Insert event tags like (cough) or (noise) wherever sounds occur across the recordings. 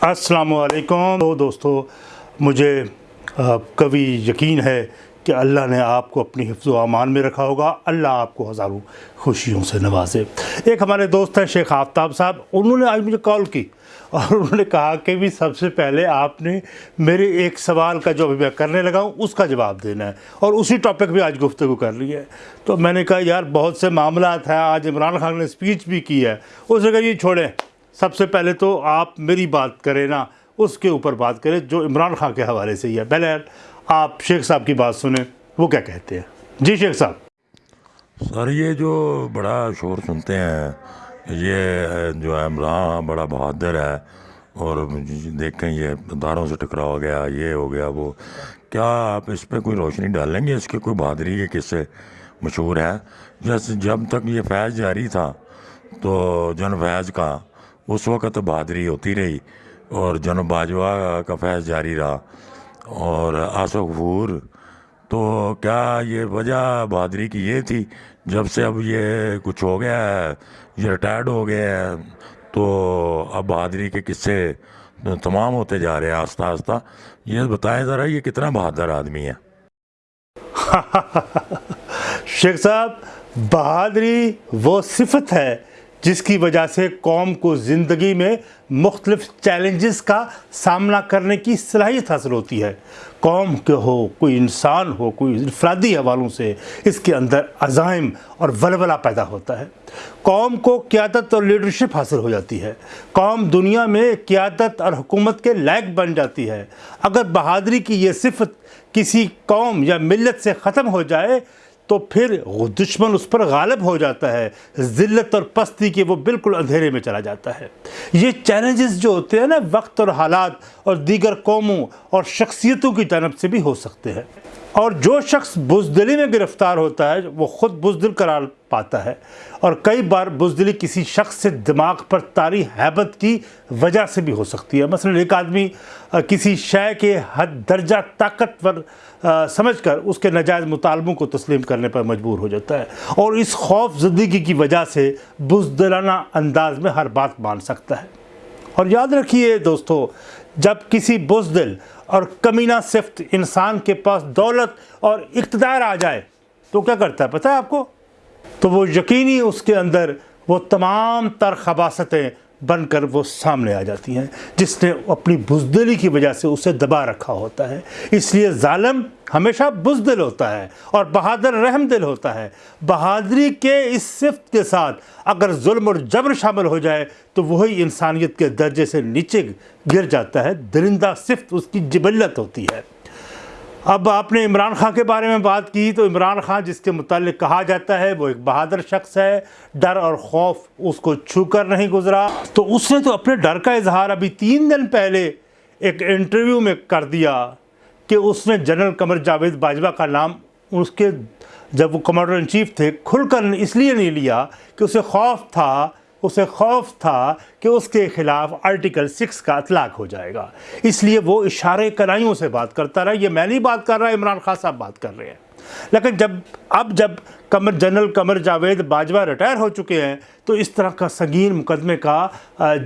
السلام علیکم۔ تو دوستو، مجھے کبھی یقین ہے کہ اللہ نے آپ کو اپنی حفظ و امان میں رکھا ہوگا۔ اللہ آپ کو ہزاروں خوشیوں سے نوازے۔ ایک ہمارے دوست ہیں شیخ آفتاب صاحب، انہوں نے آج مجھے کال کی اور انہوں نے کہا کہ بھی سب سے پہلے آپ نے میرے ایک سوال کا جو ابھی میں کرنے لگا ہوں، اس کا جواب دینا ہے اور اسی ٹاپک بھی آج گفتگو کر لی ہے۔ تو میں نے کہا، یار، بہت سے معاملات ہیں۔ آج عمران خان نے اسپیچ بھی کی ہے۔ اس نے کہا یہ چھوڑیں۔ سب سے پہلے تو آپ میری بات کریں نا، اس کے اوپر بات کریں جو عمران خان کے حوالے سے ہی ہے۔ پہلے آپ شیخ صاحب کی بات سنیں، وہ کیا کہتے ہیں؟ جی شیخ صاحب۔ سر، یہ جو بڑا شور سنتے ہیں، یہ جو ہے، عمران بڑا بہادر ہے، اور دیکھیں، یہ اداروں سے ٹکرا ہو گیا، یہ ہو گیا، وہ۔ کیا آپ اس پہ کوئی روشنی ڈالیں گے؟ اس کے کوئی بہادری کے قصے مشہور ہے جیسے جب تک یہ فیض جاری تھا، تو جن فیض کا اس وقت بہادری ہوتی رہی اور جن باجوہ کا فیض جاری رہا اور آسو غفور، تو کیا یہ وجہ بہادری کی یہ تھی؟ جب سے اب یہ کچھ ہو گیا ہے، یہ ریٹائرڈ ہو گیا ہے تو اب بہادری کے قصے تمام ہوتے جا رہے ہیں آہستہ آہستہ۔ یہ بتائیں ذرا، یہ کتنا بہادر آدمی ہے؟ (laughs) شیخ صاحب، بہادری وہ صفت ہے جس کی وجہ سے قوم کو زندگی میں مختلف چیلنجز کا سامنا کرنے کی صلاحیت حاصل ہوتی ہے۔ قوم کے ہو، کوئی انسان ہو، کوئی انفرادی حوالوں سے اس کے اندر عزائم اور ولولہ پیدا ہوتا ہے۔ قوم کو قیادت اور لیڈرشپ حاصل ہو جاتی ہے۔ قوم دنیا میں قیادت اور حکومت کے لائق بن جاتی ہے۔ اگر بہادری کی یہ صفت کسی قوم یا ملت سے ختم ہو جائے تو پھر دشمن اس پر غالب ہو جاتا ہے۔ ذلت اور پستی کے وہ بالکل اندھیرے میں چلا جاتا ہے۔ یہ چیلنجز جو ہوتے ہیں نا، وقت اور حالات اور دیگر قوموں اور شخصیتوں کی جانب سے بھی ہو سکتے ہیں۔ اور جو شخص بزدلی میں گرفتار ہوتا ہے، وہ خود بزدل قرار پاتا ہے۔ اور کئی بار بزدلی کسی شخص سے دماغ پر تاری حیبت کی وجہ سے بھی ہو سکتی ہے۔ مثلا ایک آدمی کسی شے کے حد، درجہ طاقتور سمجھ کر اس کے نجائز مطالبوں کو تسلیم کرنے پر مجبور ہو جاتا ہے۔ اور اس خوف زندگی کی وجہ سے بزدلانہ انداز میں ہر بات مان سکتا ہے۔ اور یاد رکھیے دوستو جب کسی بزدل اور کمینہ صفت انسان کے پاس دولت اور اقتدار آ جائے، تو کیا کرتا ہے؟ پتہ ہے آپ کو؟ تو وہ یقینی اس کے اندر وہ تمام تر خباستیں بن کر وہ سامنے آ جاتی ہیں، جس نے اپنی بزدلی کی وجہ سے اسے دبا رکھا ہوتا ہے۔ اس لیے ظالم ہمیشہ بزدل ہوتا ہے اور بہادر رحم دل ہوتا ہے۔ بہادری کے اس صفت کے ساتھ اگر ظلم اور جبر شامل ہو جائے، تو وہی انسانیت کے درجے سے نیچے گر جاتا ہے۔ درندہ صفت اس کی جبلت ہوتی ہے۔ اب آپ نے عمران خان کے بارے میں بات کی تو عمران خان جس کے متعلق کہا جاتا ہے وہ ایک بہادر شخص ہے۔ ڈر اور خوف اس کو چھو کر نہیں گزرا۔ تو اس نے تو اپنے ڈر کا اظہار ابھی تین دن پہلے ایک انٹرویو میں کر دیا کہ اس نے جنرل قمر جاوید باجوہ کا نام اس کے جب وہ کمانڈر ان چیف تھے کھل کر اس لیے نہیں لیا کہ اسے خوف تھا اسے خوف تھا کہ اس کے خلاف آرٹیکل سکس کا اطلاق ہو جائے گا۔ اس لیے وہ اشارے کنائیوں سے بات کرتا رہا۔ یہ میں نہیں بات کر رہا، عمران خان صاحب بات کر رہے ہیں۔ لیکن جب، اب جب کمر، جنرل قمر جاوید باجوہ ریٹائر ہو چکے ہیں، تو اس طرح کا سنگین مقدمے کا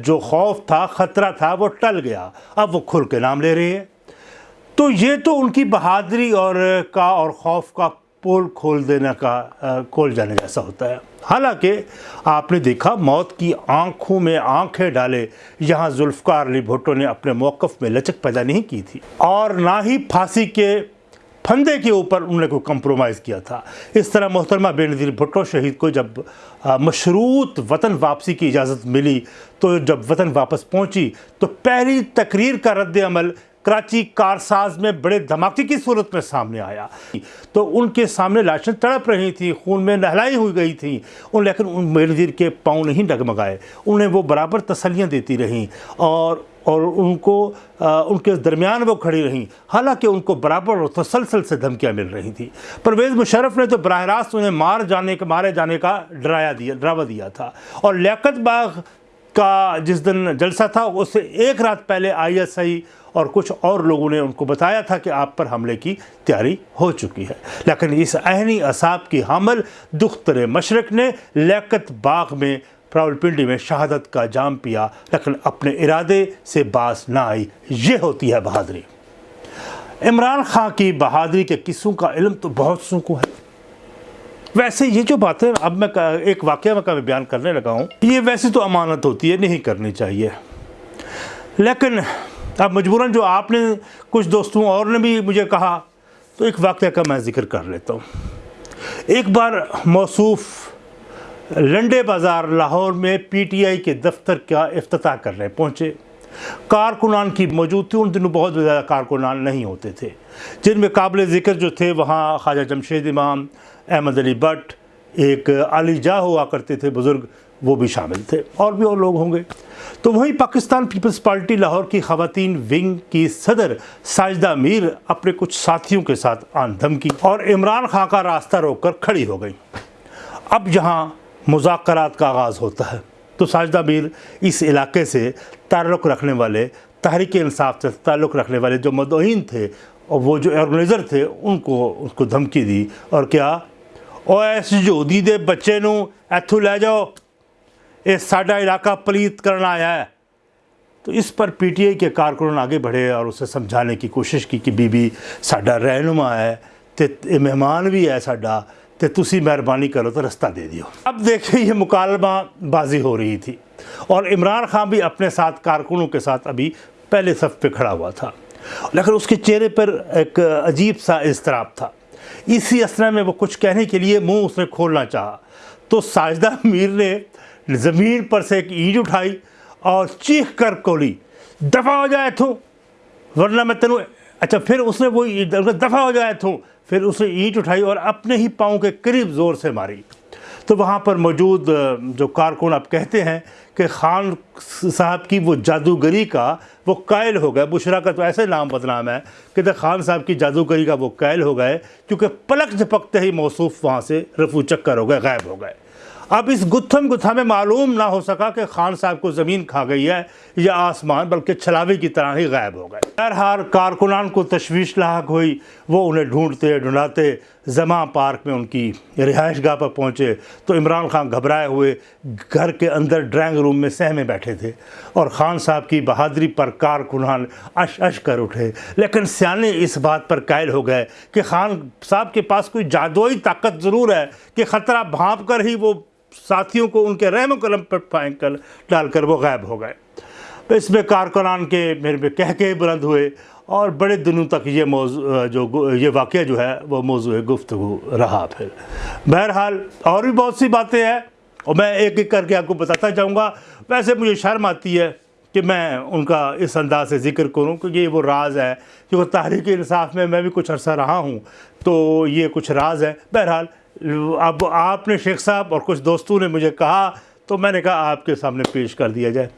جو خوف تھا، خطرہ تھا، وہ ٹل گیا۔ اب وہ کھل کے نام لے رہے ہیں۔ تو یہ تو ان کی بہادری اور کا اور خوف کا پول کھول دینے کا کھول جانے جیسا ہوتا ہے۔ حالانکہ آپ نے دیکھا، موت کی آنکھوں میں آنکھیں ڈالے، یہاں ذوالفقار علی بھٹو نے اپنے موقف میں لچک پیدا نہیں کی تھی۔ اور نہ ہی پھانسی کے پھندے کے اوپر انہوں نے کوئی کمپرومائز کیا تھا۔ اس طرح محترمہ بے نظیر بھٹو شہید کو جب مشروط وطن واپسی کی اجازت ملی، تو جب وطن واپس پہنچی، تو پہلی تقریر کا رد عمل کراچی کارساز میں بڑے دھماکے کی صورت میں سامنے آیا۔ تو ان کے سامنے لاشیں تڑپ رہی تھیں، خون میں نہلائی ہوئی گئی تھیں۔ ان لیکن ان نظیر کے پاؤں نہیں ڈگمگائے۔ انہیں وہ برابر تسلیاں دیتی رہیں اور اور ان کو ان کے درمیان وہ کھڑی رہیں۔ حالانکہ ان کو برابر اور تسلسل سے دھمکیاں مل رہی تھیں۔ پرویز مشرف نے تو براہ راست انہیں مار جانے کے مارے جانے کا ڈرایا دیا ڈراوا دیا تھا۔ اور لیاقت باغ کا جس دن جلسہ تھا، اس سے ایک رات پہلے آئی ایس آئی اور کچھ اور لوگوں نے ان کو بتایا تھا کہ آپ پر حملے کی تیاری ہو چکی ہے۔ لیکن اس اہنی اصاب کی حمل دختر مشرق نے لیکت باغ میں، پراول پنڈی میں شہادت کا جام پیا، لیکن اپنے ارادے سے باز نہ آئی۔ یہ ہوتی ہے بہادری۔ عمران خان کی بہادری کے قصوں کا علم تو بہت سوں ہے۔ ویسے یہ جو بات ہے اب میں ایک واقعہ میں بیان کرنے لگا ہوں، یہ ویسے تو امانت ہوتی ہے، نہیں کرنی چاہیے۔ لیکن اب مجبوراً جو آپ نے کچھ دوستوں اور نے بھی مجھے کہا، تو ایک واقعہ کا میں ذکر کر لیتا ہوں۔ ایک بار موصوف لنڈے بازار لاہور میں پی ٹی آئی کے دفتر کا افتتاح کرنے پہنچے۔ کارکنان کی موجود تھی، ان دنوں بہت زیادہ کارکنان نہیں ہوتے تھے۔ جن میں قابل ذکر جو تھے، وہاں خواجہ جمشید امام، احمد علی بٹ، ایک علی جا ہوا کرتے تھے، بزرگ، وہ بھی شامل تھے، اور بھی اور لوگ ہوں گے۔ تو وہیں پاکستان پیپلز پارٹی لاہور کی خواتین ونگ کی صدر ساجدہ میر اپنے کچھ ساتھیوں کے ساتھ آن دھمکی اور عمران خان کا راستہ روک کر کھڑی ہو گئی اب یہاں مذاکرات کا آغاز ہوتا ہے۔ تو ساجدہ میر اس علاقے سے تعلق رکھنے والے، تحریک انصاف سے تعلق رکھنے والے جو مدعین تھے اور وہ جو آرگنائزر تھے، ان کو ان کو دھمکی دی اور کیا، او ایس جو دیدے بچے نو ایتھو لے جاؤ، اے ساڈا علاقہ پلیت کرنا آیا ہے۔ تو اس پر پی ٹی آئی کے کارکن آگے بڑھے اور اسے سمجھانے کی کوشش کی کہ بی بی ساڈا رہنما ہے تے مہمان بھی ہے ساڈا۔ کہ تسی مہربانی کرو تو رستہ دے دیو۔ اب دیکھیں یہ مکالمہ بازی ہو رہی تھی۔ اور عمران خان بھی اپنے ساتھ کارکنوں کے ساتھ ابھی پہلے صف پہ کھڑا ہوا تھا۔ لیکن اس کے چہرے پر ایک عجیب سا اضطراب تھا۔ اسی اسنا میں وہ کچھ کہنے کے لیے منہ اس نے کھولنا چاہا۔ تو ساجدہ میر نے زمین پر سے ایک اینٹ اٹھائی اور چیخ کر کولی دفع ہو جائے تھوں ورنہ میں تینوں اچھا پھر اس نے وہ دفع ہو جائے تھوں پھر اسے اینٹ اٹھائی اور اپنے ہی پاؤں کے قریب زور سے ماری۔ تو وہاں پر موجود جو کارکن آپ کہتے ہیں کہ خان صاحب کی وہ جادوگری کا وہ قائل ہو گئے۔ بشرا کا تو ایسے نام بدنام ہے کہ خان صاحب کی جادوگری کا وہ قائل ہو گئے، کیونکہ پلک جھپکتے ہی موصوف وہاں سے رفو چکر ہو گئے، غائب ہو گئے۔ اب اس گتھم گتھا میں معلوم نہ ہو سکا کہ خان صاحب کو زمین کھا گئی ہے یا آسمان، بلکہ چھلاوی کی طرح ہی غائب ہو گئے۔ بہرحال کارکنان کو تشویش لاحق ہوئی۔ وہ انہیں ڈھونڈتے ڈھونڈاتے زماں پارک میں ان کی رہائش گاہ پر پہنچے۔ تو عمران خان گھبرائے ہوئے، گھر کے اندر ڈرائنگ روم میں سہمے بیٹھے تھے۔ اور خان صاحب کی بہادری پر کارکنان اش اش کر اٹھے۔ لیکن سیانے اس بات پر قائل ہو گئے کہ خان صاحب کے پاس کوئی جادوئی طاقت ضرور ہے کہ خطرہ بھانپ کر ہی وہ ساتھیوں کو ان کے رحم و کرم پر پائیں کر ڈال کر وہ غائب ہو گئے۔ اس میں کارکنان کے میرے میں کہہ کے بلند ہوئے اور بڑے دنوں تک یہ موضوع، جو یہ واقعہ جو ہے وہ موضوع گفتگو رہا پھر۔ بہرحال اور بھی بہت سی باتیں ہیں اور میں ایک ایک کر کے آپ کو بتاتا جاؤں گا۔ ویسے مجھے شرم آتی ہے کہ میں ان کا اس انداز سے ذکر کروں کیونکہ یہ وہ راز ہے کہ وہ تحریک انصاف میں میں بھی کچھ عرصہ رہا ہوں تو یہ کچھ راز ہے بہرحال اب آپ نے شیخ صاحب اور کچھ دوستوں نے مجھے کہا تو میں نے کہا آپ کے سامنے پیش کر دیا جائے۔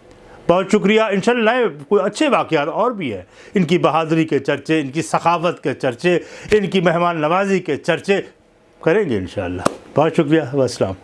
بہت شکریہ۔ انشاءاللہ کوئی اچھے واقعات اور بھی ہے ان کی بہادری کے چرچے، ان کی ثقافت کے چرچے، ان کی مہمان نوازی کے چرچے کریں گے انشاءاللہ۔ بہت شکریہ۔ وسلام۔